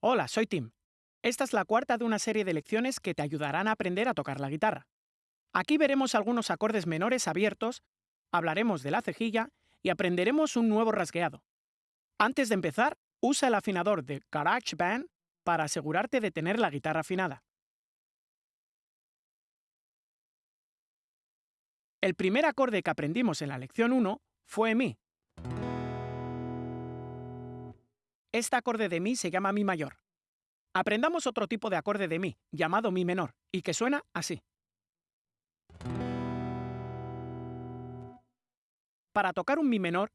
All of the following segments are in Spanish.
Hola, soy Tim. Esta es la cuarta de una serie de lecciones que te ayudarán a aprender a tocar la guitarra. Aquí veremos algunos acordes menores abiertos, hablaremos de la cejilla y aprenderemos un nuevo rasgueado. Antes de empezar, usa el afinador de GarageBand para asegurarte de tener la guitarra afinada. El primer acorde que aprendimos en la lección 1 fue Mi. Este acorde de Mi se llama Mi mayor. Aprendamos otro tipo de acorde de Mi, llamado Mi menor, y que suena así. Para tocar un Mi menor,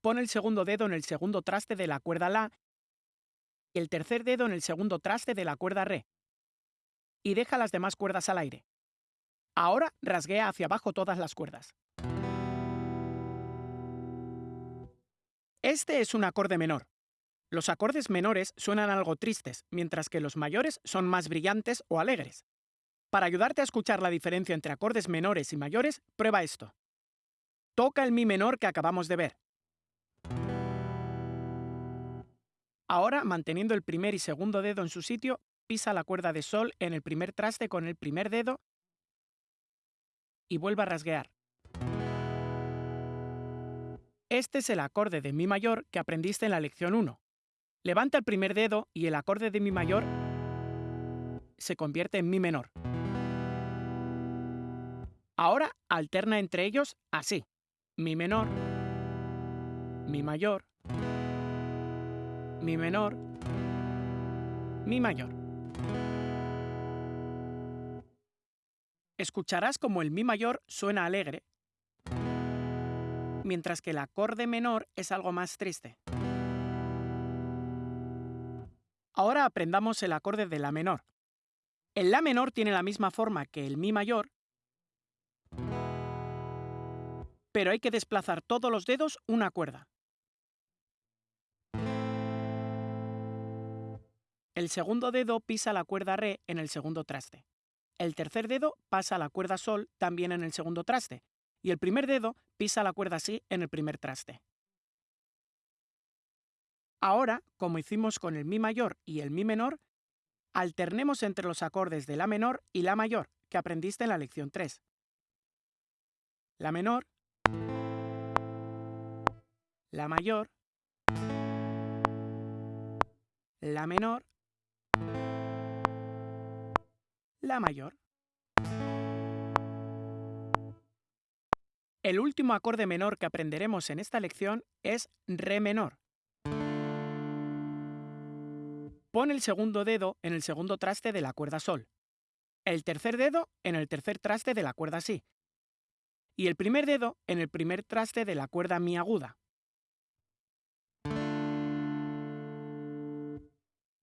pon el segundo dedo en el segundo traste de la cuerda La y el tercer dedo en el segundo traste de la cuerda Re, y deja las demás cuerdas al aire. Ahora rasguea hacia abajo todas las cuerdas. Este es un acorde menor. Los acordes menores suenan algo tristes, mientras que los mayores son más brillantes o alegres. Para ayudarte a escuchar la diferencia entre acordes menores y mayores, prueba esto. Toca el mi menor que acabamos de ver. Ahora, manteniendo el primer y segundo dedo en su sitio, pisa la cuerda de sol en el primer traste con el primer dedo y vuelve a rasguear. Este es el acorde de Mi mayor que aprendiste en la lección 1. Levanta el primer dedo y el acorde de Mi mayor se convierte en Mi menor. Ahora alterna entre ellos así. Mi menor, Mi mayor, Mi menor, Mi mayor. Escucharás como el Mi mayor suena alegre, mientras que el acorde menor es algo más triste. Ahora aprendamos el acorde de La menor. El La menor tiene la misma forma que el Mi mayor, pero hay que desplazar todos los dedos una cuerda. El segundo dedo pisa la cuerda Re en el segundo traste. El tercer dedo pasa la cuerda Sol también en el segundo traste. Y el primer dedo pisa la cuerda Si en el primer traste. Ahora, como hicimos con el Mi mayor y el Mi menor, alternemos entre los acordes de La menor y La mayor, que aprendiste en la lección 3. La menor, La mayor, La menor, La mayor. El último acorde menor que aprenderemos en esta lección es Re menor. Pon el segundo dedo en el segundo traste de la cuerda Sol, el tercer dedo en el tercer traste de la cuerda Si y el primer dedo en el primer traste de la cuerda Mi aguda.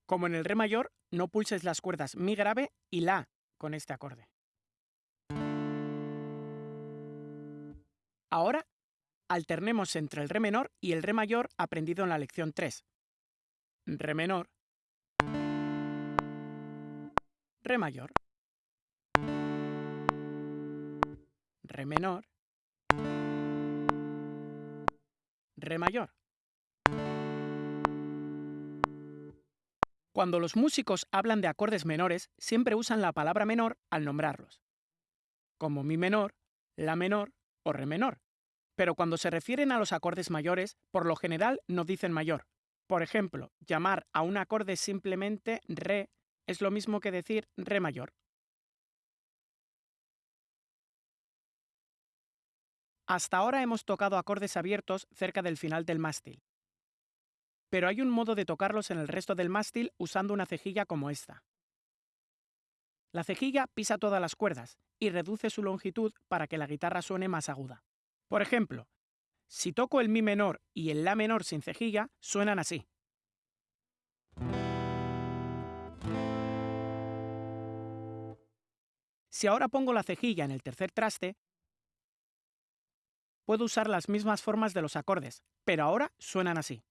Como en el Re mayor, no pulses las cuerdas Mi grave y La con este acorde. Ahora, alternemos entre el Re menor y el Re mayor aprendido en la lección 3. Re menor, Re mayor, Re menor, Re mayor. Cuando los músicos hablan de acordes menores, siempre usan la palabra menor al nombrarlos, como mi menor, la menor o re menor. Pero cuando se refieren a los acordes mayores, por lo general no dicen mayor. Por ejemplo, llamar a un acorde simplemente re es lo mismo que decir re mayor. Hasta ahora hemos tocado acordes abiertos cerca del final del mástil. Pero hay un modo de tocarlos en el resto del mástil usando una cejilla como esta. La cejilla pisa todas las cuerdas y reduce su longitud para que la guitarra suene más aguda. Por ejemplo, si toco el Mi menor y el La menor sin cejilla, suenan así. Si ahora pongo la cejilla en el tercer traste, puedo usar las mismas formas de los acordes, pero ahora suenan así.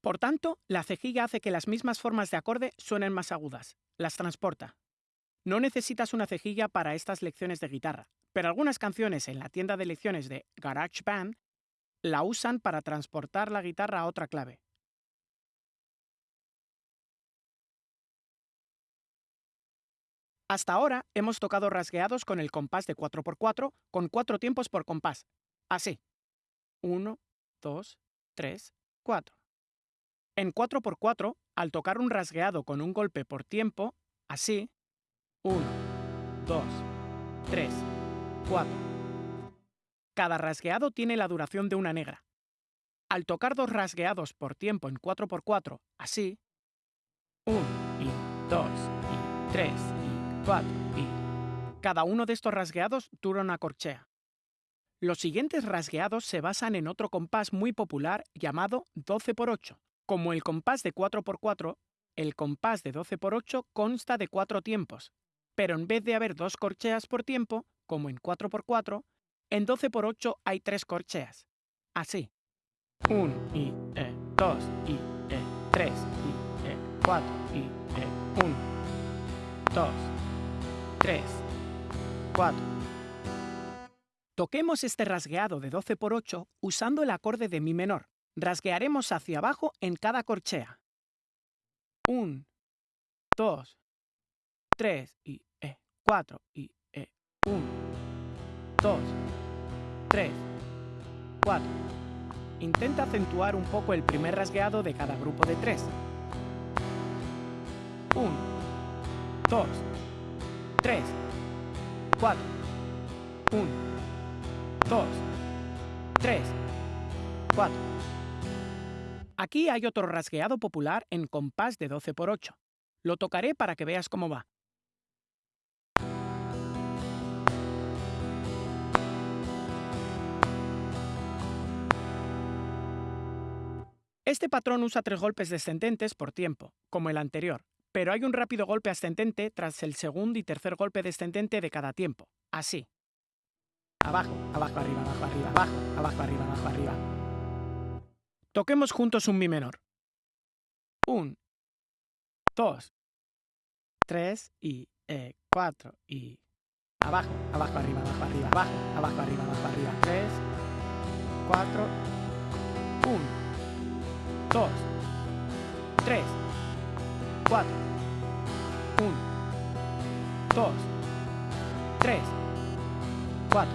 Por tanto, la cejilla hace que las mismas formas de acorde suenen más agudas, las transporta. No necesitas una cejilla para estas lecciones de guitarra, pero algunas canciones en la tienda de lecciones de GarageBand la usan para transportar la guitarra a otra clave. Hasta ahora hemos tocado rasgueados con el compás de 4x4 con cuatro tiempos por compás. Así. 1, 2, 3, 4. En 4x4, al tocar un rasgueado con un golpe por tiempo, así, 1, 2, 3, 4. Cada rasgueado tiene la duración de una negra. Al tocar dos rasgueados por tiempo en 4x4, así, 1 y 2 y 3 y cada uno de estos rasgueados dura una corchea. Los siguientes rasgueados se basan en otro compás muy popular llamado 12 x 8. Como el compás de 4 x 4, el compás de 12 x 8 consta de cuatro tiempos, pero en vez de haber dos corcheas por tiempo, como en 4 x 4, en 12 x 8 hay tres corcheas. Así. 1 y 2 y 3 y 4 y 1, 2, 3, 4. Toquemos este rasgueado de 12 por 8 usando el acorde de Mi menor. Rasguearemos hacia abajo en cada corchea. 1, 2, 3 y 4 y 1, 2, 3, 4. Intenta acentuar un poco el primer rasgueado de cada grupo de 3. 1, 2, 3, 4, 1, 2, 3, 4. Aquí hay otro rasgueado popular en compás de 12 por 8. Lo tocaré para que veas cómo va. Este patrón usa tres golpes descendentes por tiempo, como el anterior, pero hay un rápido golpe ascendente tras el segundo y tercer golpe descendente de cada tiempo. Así. Abajo, abajo, arriba, abajo, arriba, abajo, abajo, arriba, abajo, arriba. Toquemos juntos un mi menor. Un, dos, tres y eh, cuatro y abajo, abajo, arriba, abajo, arriba, abajo, abajo, arriba, abajo, arriba. Tres, cuatro, un, dos, tres, 4, 1, 2, 3, 4.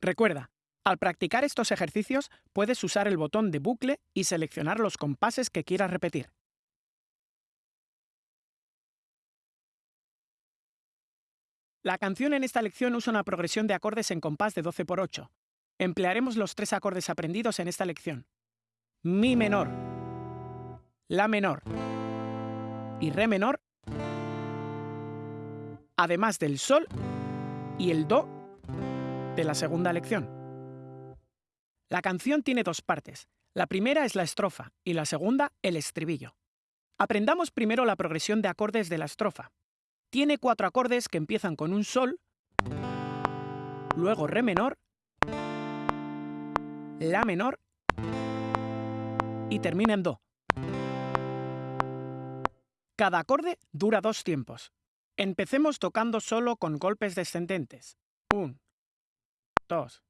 Recuerda, al practicar estos ejercicios puedes usar el botón de bucle y seleccionar los compases que quieras repetir. La canción en esta lección usa una progresión de acordes en compás de 12 por 8. Emplearemos los tres acordes aprendidos en esta lección. Mi menor, La menor y Re menor, además del Sol y el Do de la segunda lección. La canción tiene dos partes. La primera es la estrofa y la segunda el estribillo. Aprendamos primero la progresión de acordes de la estrofa. Tiene cuatro acordes que empiezan con un Sol, luego Re menor, La menor y termina en Do. Cada acorde dura dos tiempos. Empecemos tocando solo con golpes descendentes. 1, 2,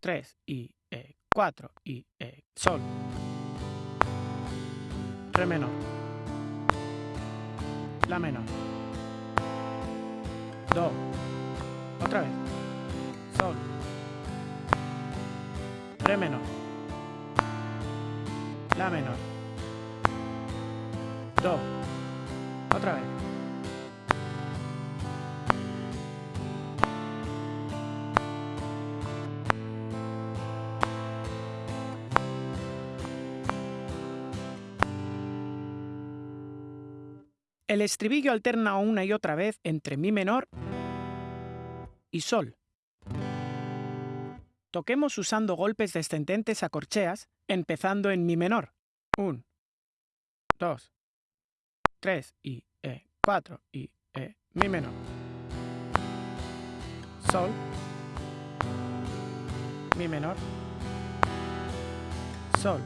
3 y 4 e, y e, Sol. Re menor. La menor. Do. Otra vez. Re menor. La menor. Do. Otra vez. El estribillo alterna una y otra vez entre Mi menor y Sol. Toquemos usando golpes descendentes a corcheas, empezando en Mi menor. 1, 2, 3 y 4 e, y e, Mi menor. Sol, Mi menor, Sol.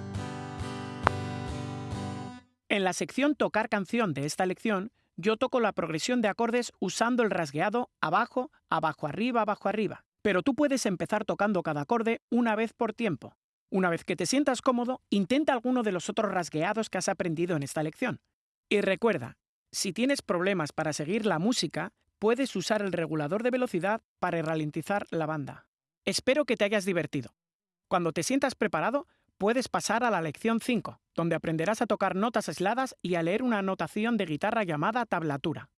En la sección Tocar canción de esta lección, yo toco la progresión de acordes usando el rasgueado abajo, abajo arriba, abajo arriba. Pero tú puedes empezar tocando cada acorde una vez por tiempo. Una vez que te sientas cómodo, intenta alguno de los otros rasgueados que has aprendido en esta lección. Y recuerda, si tienes problemas para seguir la música, puedes usar el regulador de velocidad para ralentizar la banda. Espero que te hayas divertido. Cuando te sientas preparado, puedes pasar a la lección 5, donde aprenderás a tocar notas aisladas y a leer una anotación de guitarra llamada tablatura.